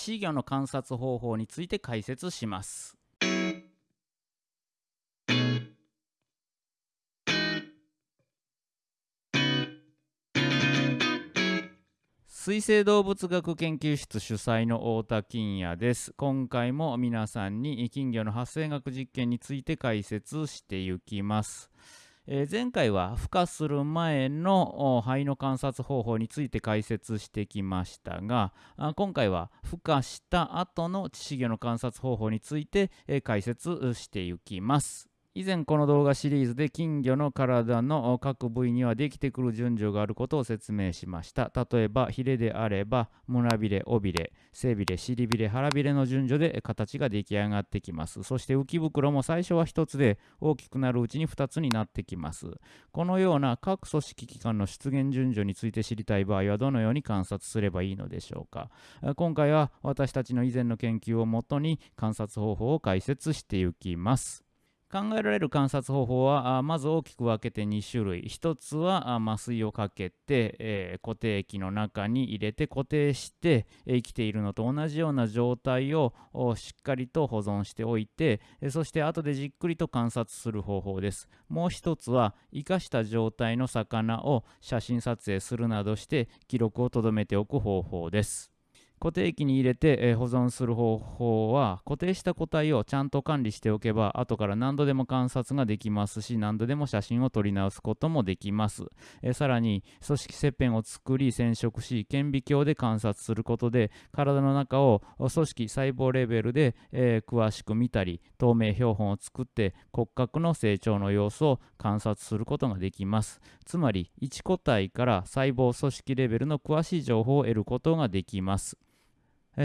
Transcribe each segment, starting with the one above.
死魚の観察方法について解説します。水生動物学研究室主催の太田金也です。今回も皆さんに金魚の発生学実験について解説していきます。え、前回は孵化する前の肺の観察方法について解説してきましたが今回は孵化した後の致死魚の観察方法について、え、解説していきます。以前この動画シリーズで金魚の体の各部位にはできてくる順序があることを説明しました。例えばヒレであれば胸びれ、尾びれ、背びれ、尻びれ、腹びれの順序で形が出来上がってきます。そして浮き袋も最初は1つで大きくなるうちに2つになってきます。このような各組織機関の出現順序について知りたい場合はどのように観察すればいいのでしょうか。今回は私たちの以前の研究をもとに観察方法を解説していきます。考えられる観察方法はまず大きく分けて2種類。1つは麻酔をかけて、え、固定液の中に入れて固定して生きているのと同じような状態をしっかりと保存しておいてそして後でじっくりと観察する方法です。もう1つは生かした状態の魚を写真撮影するなどして記録をとどめておく方法です。固定機に入れて、保存する方法は固定した個体をちゃんと管理しておけば後から何度でも観察ができますし何度でも写真を撮り直すこともできます、さらに組織切片を作り染色し顕微鏡で観察することで体の中を組織細胞レベルで、詳しく見たり透明標本を作って骨格の成長の様子を観察することができます。つまり1個体から細胞組織レベルの詳しい情報を得ることができます。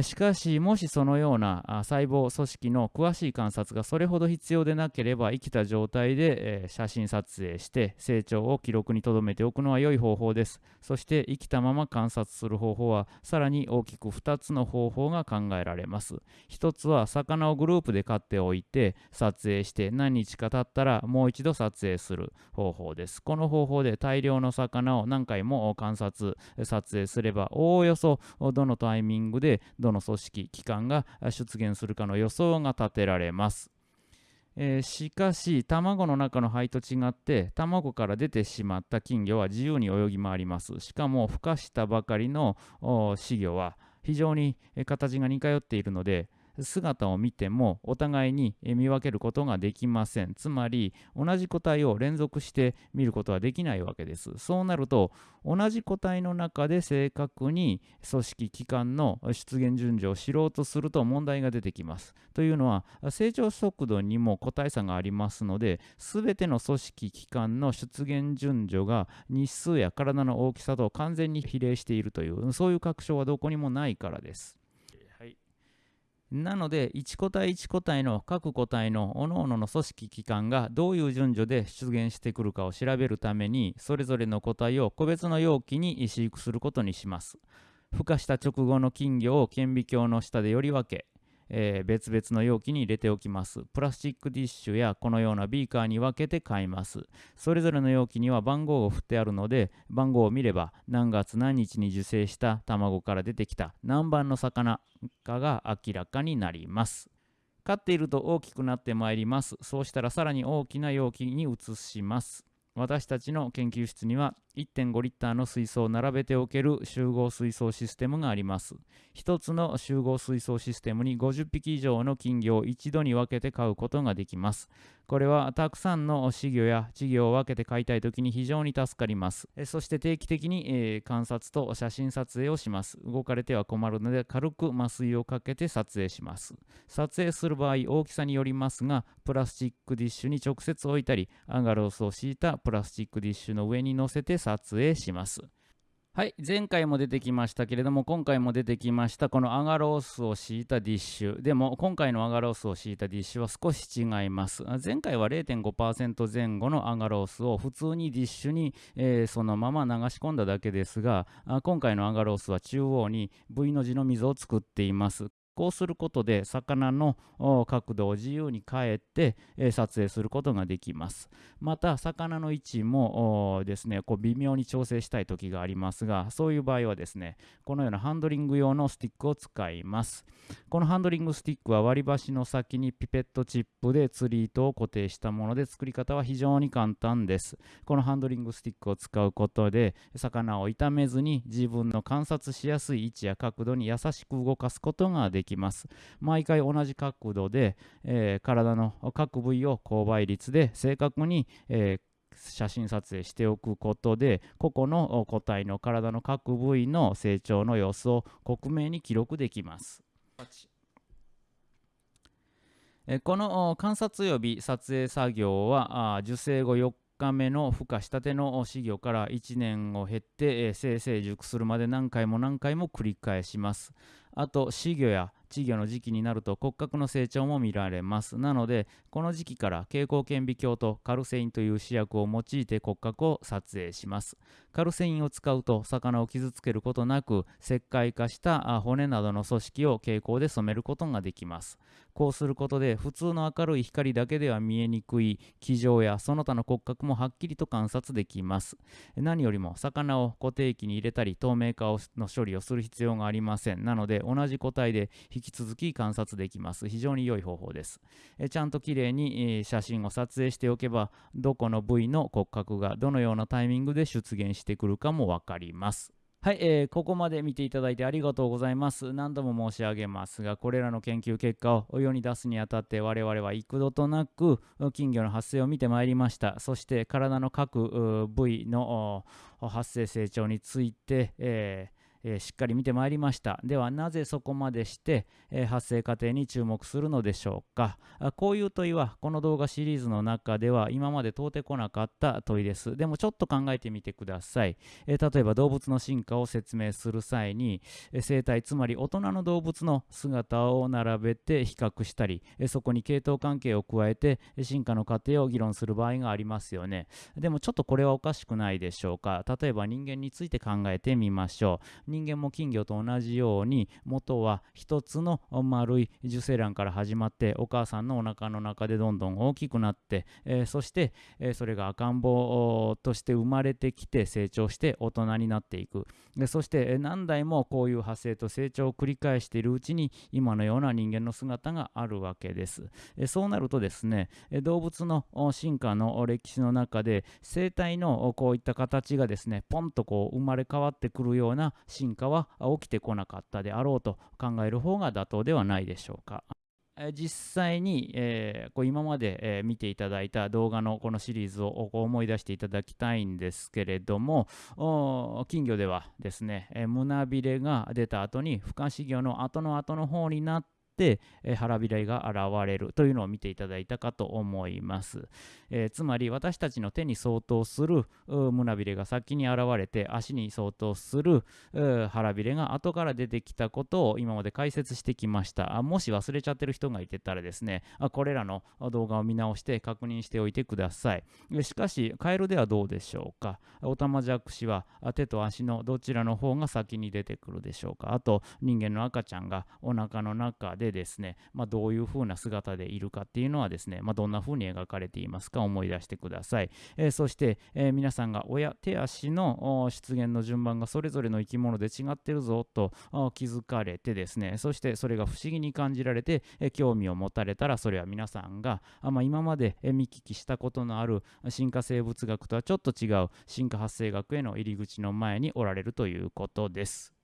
しかし、もしそのような細胞組織の詳しい観察がそれほど必要でなければ、生きた状態で写真撮影して成長を記録に留めておくのは良い方法です。そして生きたまま観察する方法は、さらに大きく2つの方法が考えられます。1つは、魚をグループで飼っておいて撮影して何日か経ったらもう一度撮影する方法です。この方法で大量の魚を何回も観察、撮影すれば、おおよそどのタイミングでどの組織機関が出現するかの予想が立てられます。えー、しかし卵の中の肺と違って卵から出てしまった金魚は自由に泳ぎ回りますしかも孵化したばかりの稚魚は非常に形が似通っているので姿を見てもお互いに見分けることができません。つまり同じ個体を連続して見ることはできないわけです。そうなると同じ個体の中で正確に組織機関の出現順序を知ろうとすると問題が出てきます。というのは成長速度にも個体差がありますので全ての組織機関の出現順序が日数や体の大きさと完全に比例しているというそういう確証はどこにもないからです。なので1個体1個体の各個体の各々の組織機関がどういう順序で出現してくるかを調べるためにそれぞれの個体を個別の容器に飼育することにします。孵化した直後の金魚を顕微鏡の下でより分けえー、別々の容器に入れておきます。プラスチックディッシュやこのようなビーカーに分けて買います。それぞれの容器には番号を振ってあるので、番号を見れば何月何日に受精した卵から出てきた何番の魚かが明らかになります。飼っていると大きくなってまいります。そうしたらさらに大きな容器に移します。私たちの研究室には1.5リッターの水槽を並べておける集合水槽システムがあります。1つの集合水槽システムに50匹以上の金魚を一度に分けて飼うことができます。これはたくさんの稚魚や稚魚を分けて飼いたいときに非常に助かります。そして定期的に、えー、観察と写真撮影をします。動かれては困るので軽く麻酔をかけて撮影します。撮影する場合大きさによりますがプラスチックディッシュに直接置いたりアンガロースを敷いたプラスチックディッシュの上に乗せて撮影します。はい、前回も出てきましたけれども、今回も出てきました、このアガロースを敷いたディッシュ。でも、今回のアガロースを敷いたディッシュは少し違います。前回は0.5%前後のアガロースを普通にディッシュに、えー、そのまま流し込んだだけですが、今回のアガロースは中央に V の字の溝を作っています。こうすることで魚の角度を自由に変えて、え撮影することができます。また魚の位置もですねこう微妙に調整したい時がありますがそういう場合はですねこのようなハンドリング用のスティックを使います。このハンドリングスティックは割り箸の先にピペットチップで釣り糸を固定したもので作り方は非常に簡単です。このハンドリングスティックを使うことで魚を傷めずに自分の観察しやすい位置や角度に優しく動かすことができきます毎回同じ角度で、えー、体の各部位を勾配率で正確に、えー写真撮影しておくことで個々の個体の体の各部位の成長の様子を克明に記録できます。この観察及び撮影作業は受精後4日目の孵化したての稚魚から1年を経って生成熟するまで何回も何回も繰り返します。あと稚魚や稚魚の時期になると骨格の成長も見られます。なので、この時期から蛍光顕微鏡とカルセインという試薬を用いて骨格を撮影します。カルセインを使うと魚を傷つけることなく石灰化した骨などの組織を蛍光で染めることができます。こうすることで普通の明るい光だけでは見えにくい気状やその他の骨格もはっきりと観察できます。何よりも魚を固定器に入れたり透明化の処理をする必要がありません。なので同じ個体で引き続き観察できます。非常に良い方法です。えちゃんときれいに写真を撮影しておけばどこの部位の骨格がどのようなタイミングで出現してしてくるかも分かります。はい、えー、ここまで見ていただいてありがとうございます。何度も申し上げますが、これらの研究結果を世に出すにあたって我々は幾度となく金魚の発生を見てまいりました。そして体の各部位の発生成長について、えーえー、しっかり見てまいりました。ではなぜそこまでして、えー、発生過程に注目するのでしょうか。あこういう問いはこの動画シリーズの中では今まで通ってこなかった問いです。でもちょっと考えてみてください、えー、例えば動物の進化を説明する際に、え生態つまり大人の動物の姿を並べて比較したり、えそこに系統関係を加えて進化の過程を議論する場合がありますよね。でもちょっとこれはおかしくないでしょうか。例えば人間について考えてみましょう。人間も金魚と同じように元は一つの丸い受精卵から始まってお母さんのお腹の中でどんどん大きくなって、えー、そして、えー、それが赤ん坊として生まれてきて成長して大人になっていく。でそして何代もこういう派生と成長を繰り返しているうちに今のような人間の姿があるわけです、えそうなるとですねえ動物の進化の歴史の中で生態のこういった形がですねポンとこう生まれ変わってくるような進化進化は起きてこなかったであろうと考える方が妥当ではないでしょうか。実際に、えー、こう今まで、えー、見ていただいた動画のこのシリーズを思い出していただきたいんですけれども金魚ではですね、えー、胸びれが出た後に不可思議の後の後の方になって、え腹びれが現れるというのを見ていただいたかと思います。えー、つまり私たちの手に相当する胸びれが先に現れて足に相当する腹びれが後から出てきたことを今まで解説してきました。あもし忘れちゃってる人がいてたらですね。あこれらの動画を見直して確認しておいてください。しかしカエルではどうでしょうか？オタマジャクシは手と足のどちらの方が先に出てくるでしょうか？あと人間の赤ちゃんがお腹の中ででですね、まあ、どういう風な姿でいるかっていうのはですね、まあ、どんな風に描かれていますかか思い出してください。えー、そして、えー、皆さんが親、手足の出現の順番がそれぞれの生き物で違ってるぞと気づかれてですね、そしてそれが不思議に感じられて、えー、興味を持たれたら、それは皆さんが、あまあ、今まで見聞きしたことのある進化生物学とはちょっと違う進化発生学への入り口の前におられるということです。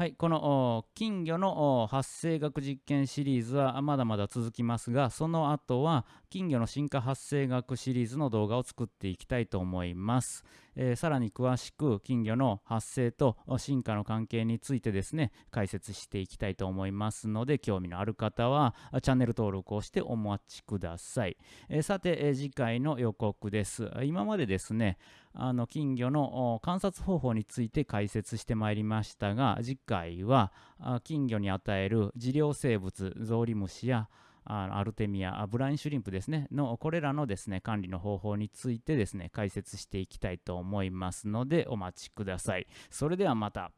はい、この金魚の発生学実験シリーズはまだまだ続きますが、その後は金魚の進化発生学シリーズの動画を作っていきたいと思います。えー、さらに詳しく金魚の発生と進化の関係についてですね、解説していきたいと思いますので、興味のある方はチャンネル登録をしてお待ちください。えー、さて、えー、次回の予告です。今までですね、あの金魚の観察方法について解説してまいりましたが次回は金魚に与える治療生物ゾウリムシやアルテミアブラインシュリンプですね。のこれらのですね管理の方法についてですね解説していきたいと思いますのでお待ちください。それではまた。